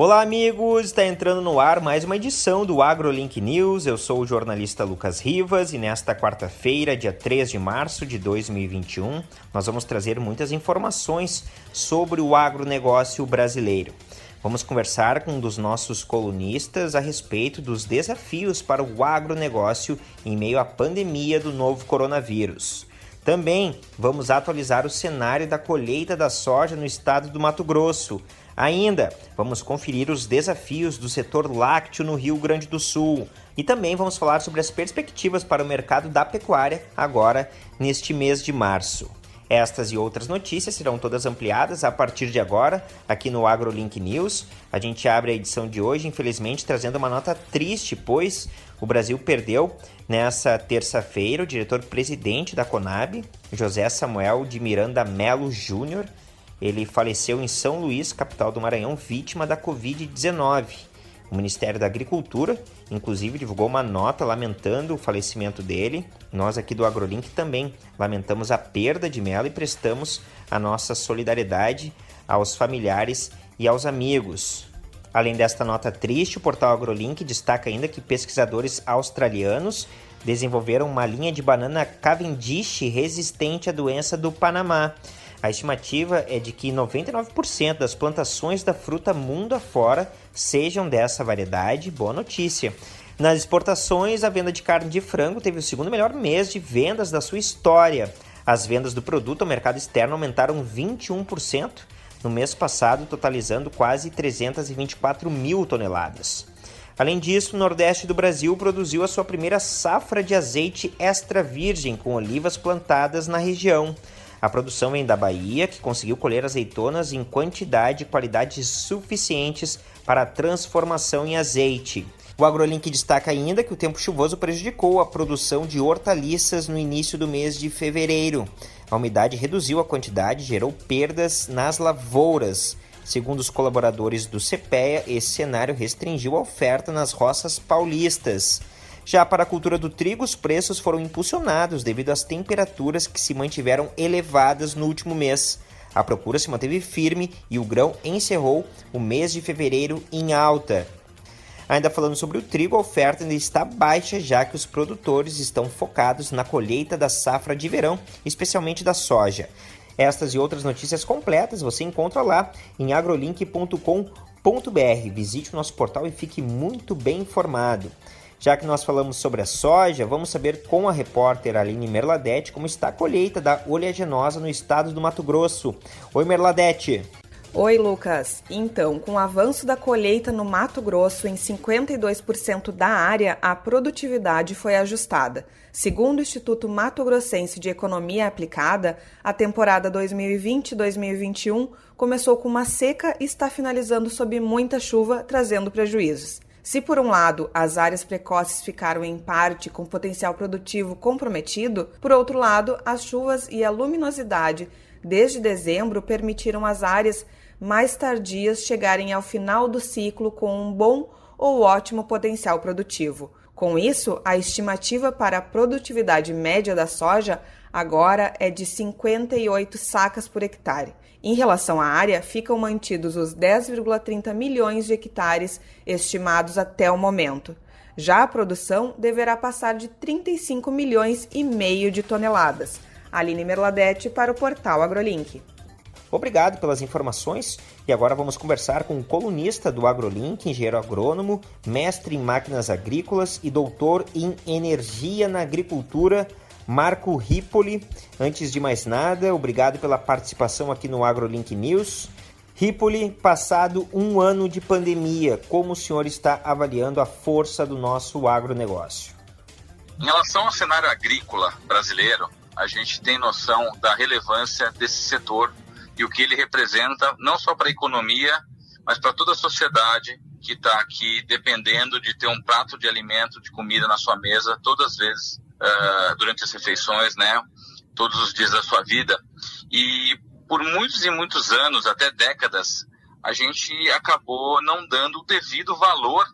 Olá, amigos! Está entrando no ar mais uma edição do AgroLink News. Eu sou o jornalista Lucas Rivas e nesta quarta-feira, dia 3 de março de 2021, nós vamos trazer muitas informações sobre o agronegócio brasileiro. Vamos conversar com um dos nossos colunistas a respeito dos desafios para o agronegócio em meio à pandemia do novo coronavírus. Também vamos atualizar o cenário da colheita da soja no estado do Mato Grosso. Ainda vamos conferir os desafios do setor lácteo no Rio Grande do Sul e também vamos falar sobre as perspectivas para o mercado da pecuária agora neste mês de março. Estas e outras notícias serão todas ampliadas a partir de agora aqui no AgroLink News. A gente abre a edição de hoje, infelizmente, trazendo uma nota triste, pois o Brasil perdeu nessa terça-feira o diretor-presidente da Conab, José Samuel de Miranda Melo Júnior, ele faleceu em São Luís, capital do Maranhão, vítima da Covid-19. O Ministério da Agricultura, inclusive, divulgou uma nota lamentando o falecimento dele. Nós aqui do AgroLink também lamentamos a perda de Melo e prestamos a nossa solidariedade aos familiares e aos amigos. Além desta nota triste, o portal AgroLink destaca ainda que pesquisadores australianos desenvolveram uma linha de banana Cavendish resistente à doença do Panamá. A estimativa é de que 99% das plantações da fruta mundo afora sejam dessa variedade. Boa notícia! Nas exportações, a venda de carne de frango teve o segundo melhor mês de vendas da sua história. As vendas do produto ao mercado externo aumentaram 21% no mês passado, totalizando quase 324 mil toneladas. Além disso, o Nordeste do Brasil produziu a sua primeira safra de azeite extra virgem com olivas plantadas na região. A produção vem da Bahia, que conseguiu colher azeitonas em quantidade e qualidade suficientes para a transformação em azeite. O AgroLink destaca ainda que o tempo chuvoso prejudicou a produção de hortaliças no início do mês de fevereiro. A umidade reduziu a quantidade e gerou perdas nas lavouras. Segundo os colaboradores do CPEA, esse cenário restringiu a oferta nas roças paulistas. Já para a cultura do trigo, os preços foram impulsionados devido às temperaturas que se mantiveram elevadas no último mês. A procura se manteve firme e o grão encerrou o mês de fevereiro em alta. Ainda falando sobre o trigo, a oferta ainda está baixa, já que os produtores estão focados na colheita da safra de verão, especialmente da soja. Estas e outras notícias completas você encontra lá em agrolink.com.br. Visite o nosso portal e fique muito bem informado. Já que nós falamos sobre a soja, vamos saber com a repórter Aline Merladete como está a colheita da oleaginosa no estado do Mato Grosso. Oi, Merladete. Oi, Lucas. Então, com o avanço da colheita no Mato Grosso em 52% da área, a produtividade foi ajustada. Segundo o Instituto Mato Grossense de Economia Aplicada, a temporada 2020-2021 começou com uma seca e está finalizando sob muita chuva, trazendo prejuízos. Se, por um lado, as áreas precoces ficaram em parte com potencial produtivo comprometido, por outro lado, as chuvas e a luminosidade desde dezembro permitiram às áreas mais tardias chegarem ao final do ciclo com um bom ou ótimo potencial produtivo. Com isso, a estimativa para a produtividade média da soja agora é de 58 sacas por hectare. Em relação à área, ficam mantidos os 10,30 milhões de hectares estimados até o momento. Já a produção deverá passar de 35 milhões e meio de toneladas. Aline Merladete para o portal AgroLink. Obrigado pelas informações e agora vamos conversar com o colunista do AgroLink, engenheiro agrônomo, mestre em máquinas agrícolas e doutor em energia na agricultura, Marco Ripoli. Antes de mais nada, obrigado pela participação aqui no AgroLink News. Ripoli, passado um ano de pandemia, como o senhor está avaliando a força do nosso agronegócio? Em relação ao cenário agrícola brasileiro, a gente tem noção da relevância desse setor e o que ele representa, não só para a economia, mas para toda a sociedade que está aqui dependendo de ter um prato de alimento, de comida na sua mesa, todas as vezes uh, durante as refeições, né? Todos os dias da sua vida. E por muitos e muitos anos, até décadas, a gente acabou não dando o devido valor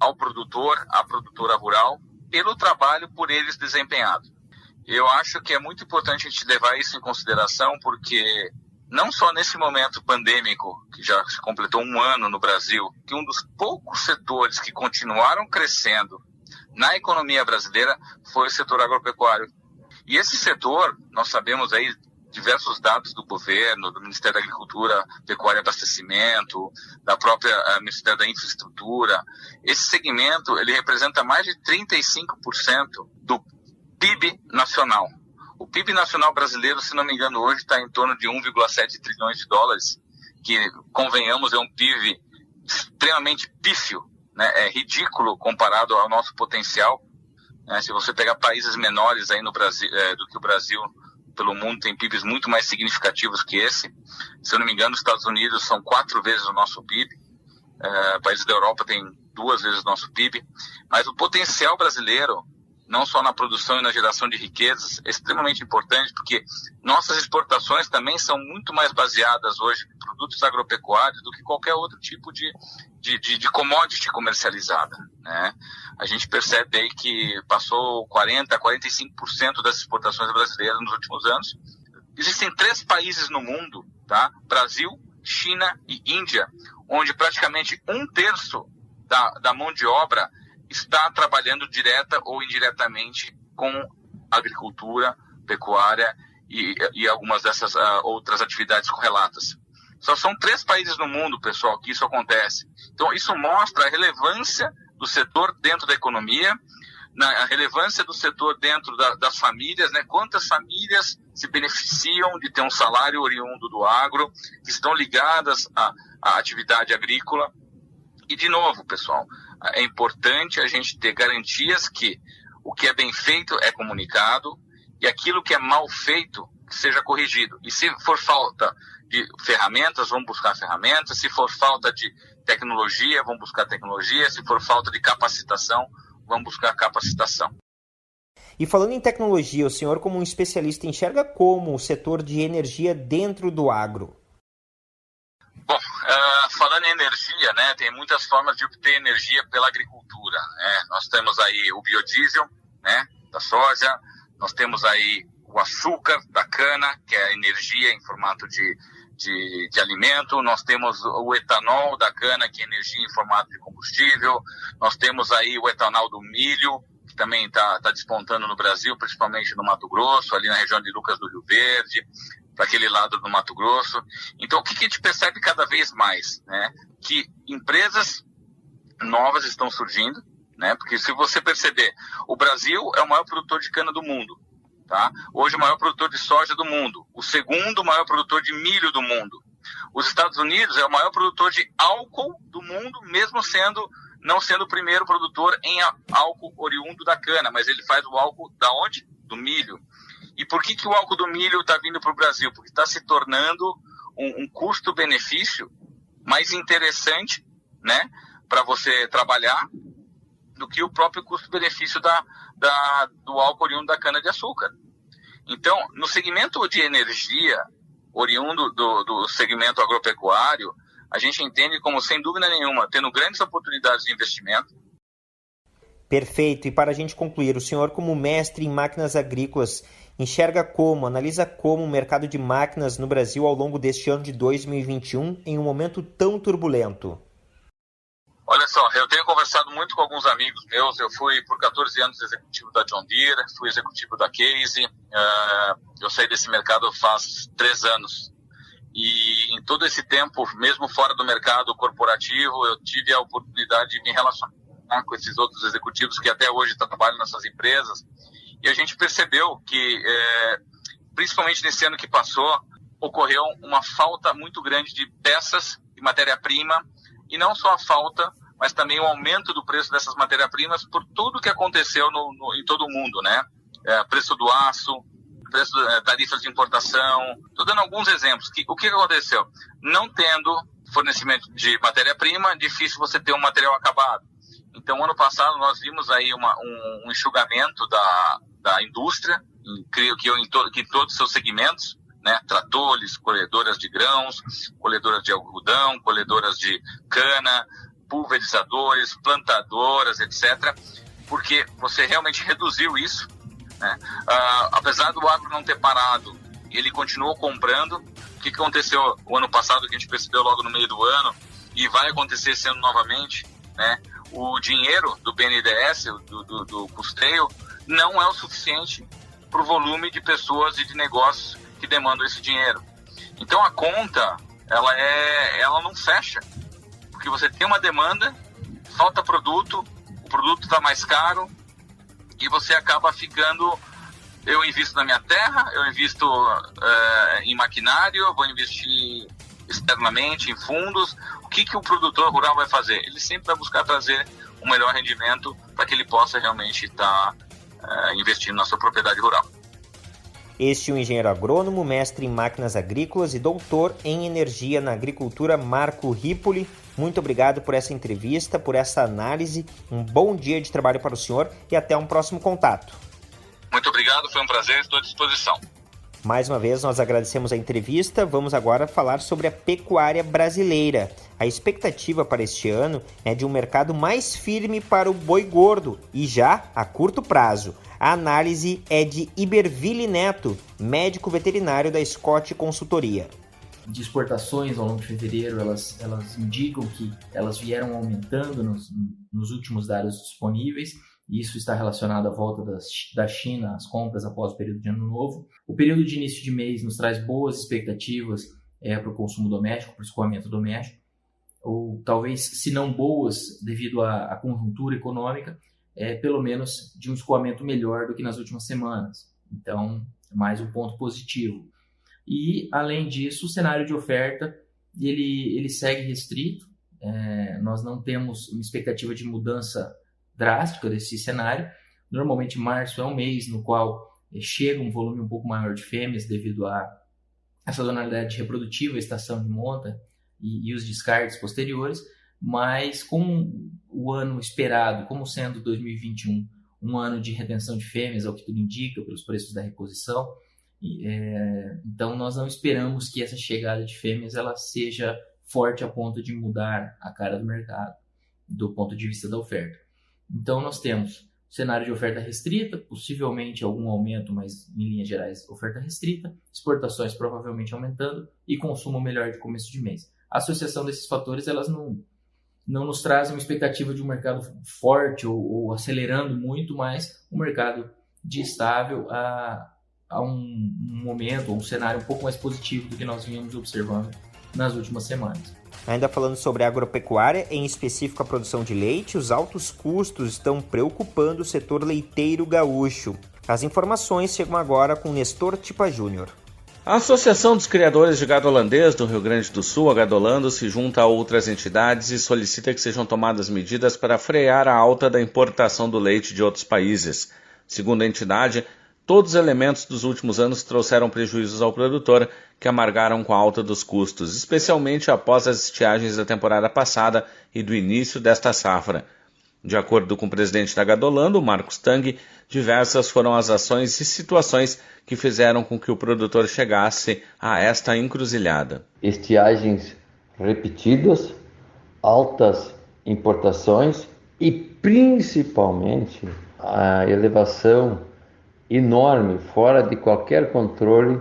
ao produtor, à produtora rural, pelo trabalho por eles desempenhado. Eu acho que é muito importante a gente levar isso em consideração, porque não só nesse momento pandêmico, que já se completou um ano no Brasil, que um dos poucos setores que continuaram crescendo na economia brasileira foi o setor agropecuário. E esse setor, nós sabemos aí diversos dados do governo, do Ministério da Agricultura, Pecuária e Abastecimento, da própria uh, Ministério da Infraestrutura. Esse segmento, ele representa mais de 35% do PIB nacional. O PIB nacional brasileiro, se não me engano, hoje está em torno de 1,7 trilhões de dólares, que, convenhamos, é um PIB extremamente pífio, né? é ridículo comparado ao nosso potencial. Né? Se você pegar países menores aí no Brasil, é, do que o Brasil, pelo mundo tem PIBs muito mais significativos que esse. Se eu não me engano, os Estados Unidos são quatro vezes o nosso PIB. É, países da Europa têm duas vezes o nosso PIB. Mas o potencial brasileiro não só na produção e na geração de riquezas, é extremamente importante, porque nossas exportações também são muito mais baseadas hoje em produtos agropecuários do que qualquer outro tipo de, de, de, de commodity comercializada. Né? A gente percebe aí que passou 40%, 45% das exportações brasileiras nos últimos anos. Existem três países no mundo, tá? Brasil, China e Índia, onde praticamente um terço da, da mão de obra está trabalhando direta ou indiretamente com agricultura, pecuária e, e algumas dessas uh, outras atividades correlatas. Só são três países no mundo, pessoal, que isso acontece. Então, isso mostra a relevância do setor dentro da economia, a relevância do setor dentro da, das famílias, né? Quantas famílias se beneficiam de ter um salário oriundo do agro, que estão ligadas à, à atividade agrícola. E, de novo, pessoal, é importante a gente ter garantias que o que é bem feito é comunicado e aquilo que é mal feito seja corrigido. E se for falta de ferramentas, vamos buscar ferramentas. Se for falta de tecnologia, vamos buscar tecnologia. Se for falta de capacitação, vamos buscar capacitação. E falando em tecnologia, o senhor, como um especialista, enxerga como o setor de energia dentro do agro? Bom, uh, falando em energia, né, tem muitas formas de obter energia pela agricultura. Né? Nós temos aí o biodiesel, né, da soja, nós temos aí o açúcar da cana, que é energia em formato de, de, de, alimento, nós temos o etanol da cana, que é energia em formato de combustível, nós temos aí o etanol do milho, que também está tá despontando no Brasil, principalmente no Mato Grosso, ali na região de Lucas do Rio Verde, para aquele lado do Mato Grosso. Então, o que, que a gente percebe cada vez mais? Né? Que empresas novas estão surgindo, né? Porque se você perceber, o Brasil é o maior produtor de cana do mundo, tá? Hoje o maior produtor de soja do mundo, o segundo maior produtor de milho do mundo. Os Estados Unidos é o maior produtor de álcool do mundo, mesmo sendo não sendo o primeiro produtor em álcool oriundo da cana, mas ele faz o álcool da onde? Do milho. E por que, que o álcool do milho está vindo para o Brasil? Porque está se tornando um, um custo-benefício mais interessante né, para você trabalhar do que o próprio custo-benefício da, da, do álcool oriundo da cana-de-açúcar. Então, no segmento de energia, oriundo do, do segmento agropecuário, a gente entende como, sem dúvida nenhuma, tendo grandes oportunidades de investimento. Perfeito. E para a gente concluir, o senhor, como mestre em máquinas agrícolas, enxerga como, analisa como o mercado de máquinas no Brasil ao longo deste ano de 2021 em um momento tão turbulento? Olha só, eu tenho conversado muito com alguns amigos meus. Eu fui por 14 anos executivo da John Deere, fui executivo da Case. Uh, eu saí desse mercado faz três anos. E em todo esse tempo, mesmo fora do mercado corporativo, eu tive a oportunidade de me relacionar com esses outros executivos que até hoje trabalham nessas empresas e a gente percebeu que, é, principalmente nesse ano que passou, ocorreu uma falta muito grande de peças e matéria-prima, e não só a falta, mas também o aumento do preço dessas matérias-primas por tudo que aconteceu no, no, em todo o mundo, né? É, preço do aço, preço é, tarifas de importação. Estou dando alguns exemplos. Que, o que aconteceu? Não tendo fornecimento de matéria-prima, difícil você ter um material acabado. Então, ano passado nós vimos aí uma, um, um enxugamento da, da indústria, creio que, em, que em todos os seus segmentos, né, tratores, colhedoras de grãos, colhedoras de algodão, colhedoras de cana, pulverizadores, plantadoras, etc., porque você realmente reduziu isso. Né? Uh, apesar do agro não ter parado, ele continuou comprando, O que aconteceu o ano passado, que a gente percebeu logo no meio do ano, e vai acontecer esse ano novamente, né? O dinheiro do BNDES, do, do, do custeio, não é o suficiente para o volume de pessoas e de negócios que demandam esse dinheiro. Então a conta, ela é, ela não fecha, porque você tem uma demanda, falta produto, o produto está mais caro e você acaba ficando eu invisto na minha terra, eu invisto uh, em maquinário, vou investir externamente em fundos. O que, que o produtor rural vai fazer? Ele sempre vai buscar trazer um melhor rendimento para que ele possa realmente estar tá, uh, investindo na sua propriedade rural. Este é o engenheiro agrônomo, mestre em máquinas agrícolas e doutor em energia na agricultura, Marco Ripoli. Muito obrigado por essa entrevista, por essa análise. Um bom dia de trabalho para o senhor e até um próximo contato. Muito obrigado, foi um prazer, estou à disposição. Mais uma vez, nós agradecemos a entrevista. Vamos agora falar sobre a pecuária brasileira. A expectativa para este ano é de um mercado mais firme para o boi gordo e já a curto prazo. A análise é de Iberville Neto, médico veterinário da Scott Consultoria. De exportações ao longo de fevereiro, elas, elas indicam que elas vieram aumentando nos, nos últimos dados disponíveis. Isso está relacionado à volta das, da China às compras após o período de Ano Novo. O período de início de mês nos traz boas expectativas é, para o consumo doméstico, para o escoamento doméstico, ou talvez, se não boas, devido à, à conjuntura econômica, é, pelo menos de um escoamento melhor do que nas últimas semanas. Então, mais um ponto positivo. E, além disso, o cenário de oferta ele, ele segue restrito. É, nós não temos uma expectativa de mudança drástica desse cenário. Normalmente, março é um mês no qual é, chega um volume um pouco maior de fêmeas devido à sazonalidade reprodutiva, estação de monta e, e os descartes posteriores mas com o ano esperado, como sendo 2021 um ano de retenção de fêmeas, ao que tudo indica, pelos preços da reposição, é, então nós não esperamos que essa chegada de fêmeas ela seja forte a ponto de mudar a cara do mercado, do ponto de vista da oferta. Então nós temos cenário de oferta restrita, possivelmente algum aumento, mas em linhas gerais oferta restrita, exportações provavelmente aumentando e consumo melhor de começo de mês. A associação desses fatores elas não não nos traz uma expectativa de um mercado forte ou, ou acelerando muito, mas um mercado de estável a, a um, um momento, um cenário um pouco mais positivo do que nós vínhamos observando nas últimas semanas. Ainda falando sobre agropecuária, em específico a produção de leite, os altos custos estão preocupando o setor leiteiro gaúcho. As informações chegam agora com Nestor Tipa Júnior. A Associação dos Criadores de Gado Holandês do Rio Grande do Sul, a Gadolando, se junta a outras entidades e solicita que sejam tomadas medidas para frear a alta da importação do leite de outros países. Segundo a entidade, todos os elementos dos últimos anos trouxeram prejuízos ao produtor, que amargaram com a alta dos custos, especialmente após as estiagens da temporada passada e do início desta safra. De acordo com o presidente da Gadolando, Marcos Tang, diversas foram as ações e situações que fizeram com que o produtor chegasse a esta encruzilhada. Estiagens repetidas, altas importações e principalmente a elevação enorme, fora de qualquer controle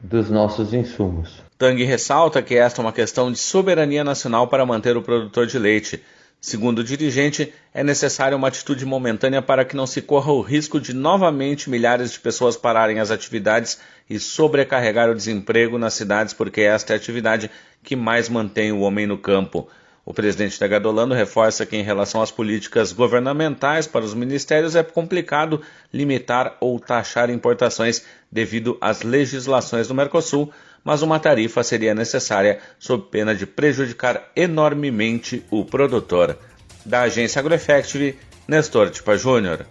dos nossos insumos. Tang ressalta que esta é uma questão de soberania nacional para manter o produtor de leite Segundo o dirigente, é necessária uma atitude momentânea para que não se corra o risco de novamente milhares de pessoas pararem as atividades e sobrecarregar o desemprego nas cidades, porque esta é a atividade que mais mantém o homem no campo. O presidente da Gadolando reforça que, em relação às políticas governamentais para os ministérios, é complicado limitar ou taxar importações devido às legislações do Mercosul, mas uma tarifa seria necessária sob pena de prejudicar enormemente o produtor. Da agência AgroEffective, Nestor Tipa Júnior.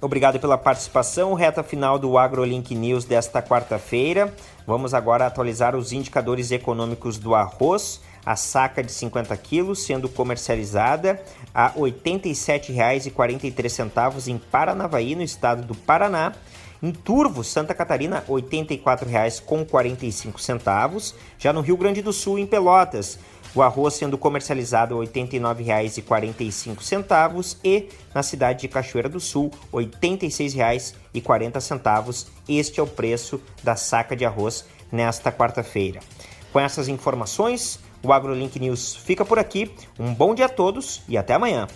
Obrigado pela participação. Reta final do AgroLink News desta quarta-feira. Vamos agora atualizar os indicadores econômicos do arroz. A saca de 50 quilos sendo comercializada a R$ 87,43 em Paranavaí, no estado do Paraná. Em Turvo, Santa Catarina, R$ 84,45. Já no Rio Grande do Sul, em Pelotas, o arroz sendo comercializado a R$ 89,45 e na cidade de Cachoeira do Sul, R$ 86,40. Este é o preço da saca de arroz nesta quarta-feira. Com essas informações, o AgroLink News fica por aqui. Um bom dia a todos e até amanhã.